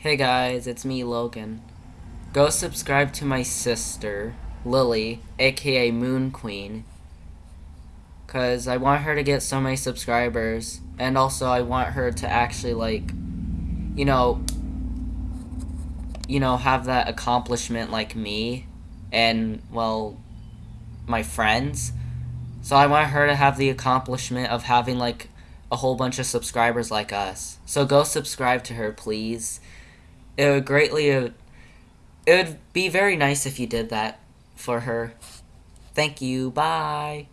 Hey guys, it's me, Logan. Go subscribe to my sister, Lily, aka Moon Queen. Cause I want her to get so many subscribers, and also I want her to actually like, you know, you know, have that accomplishment like me, and well, my friends. So I want her to have the accomplishment of having like a whole bunch of subscribers like us. So go subscribe to her, please. It would greatly, it would be very nice if you did that for her. Thank you. Bye.